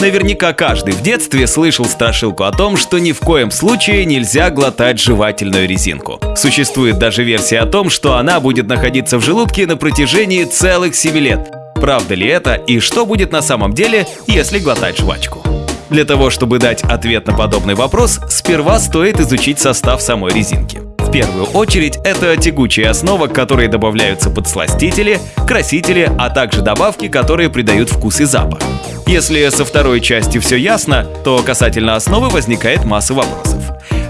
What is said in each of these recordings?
Наверняка каждый в детстве слышал страшилку о том, что ни в коем случае нельзя глотать жевательную резинку. Существует даже версия о том, что она будет находиться в желудке на протяжении целых 7 лет. Правда ли это и что будет на самом деле, если глотать жвачку? Для того, чтобы дать ответ на подобный вопрос, сперва стоит изучить состав самой резинки. В первую очередь это тягучая основа, к которой добавляются подсластители, красители, а также добавки, которые придают вкус и запах. Если со второй частью все ясно, то касательно основы возникает масса вопросов.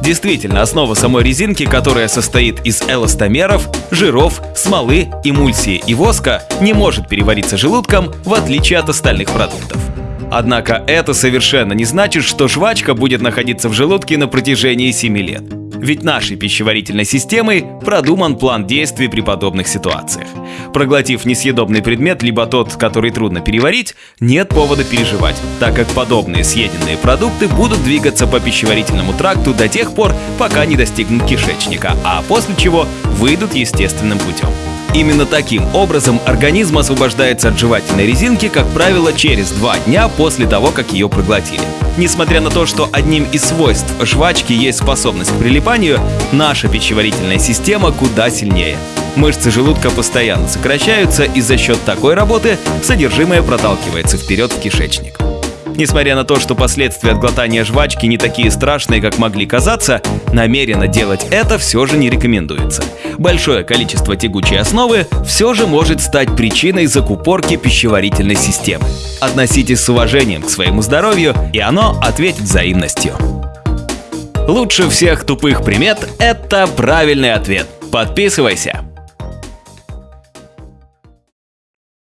Действительно, основа самой резинки, которая состоит из эластомеров, жиров, смолы, эмульсии и воска, не может перевариться желудком, в отличие от остальных продуктов. Однако это совершенно не значит, что жвачка будет находиться в желудке на протяжении 7 лет. Ведь нашей пищеварительной системой продуман план действий при подобных ситуациях. Проглотив несъедобный предмет, либо тот, который трудно переварить, нет повода переживать, так как подобные съеденные продукты будут двигаться по пищеварительному тракту до тех пор, пока не достигнут кишечника, а после чего выйдут естественным путем. Именно таким образом организм освобождается от жевательной резинки, как правило, через два дня после того, как ее проглотили. Несмотря на то, что одним из свойств жвачки есть способность к прилипанию, наша пищеварительная система куда сильнее. Мышцы желудка постоянно сокращаются, и за счет такой работы содержимое проталкивается вперед в кишечник. Несмотря на то, что последствия от глотания жвачки не такие страшные, как могли казаться, намеренно делать это все же не рекомендуется. Большое количество тягучей основы все же может стать причиной закупорки пищеварительной системы. Относитесь с уважением к своему здоровью, и оно ответит взаимностью. Лучше всех тупых примет – это правильный ответ. Подписывайся!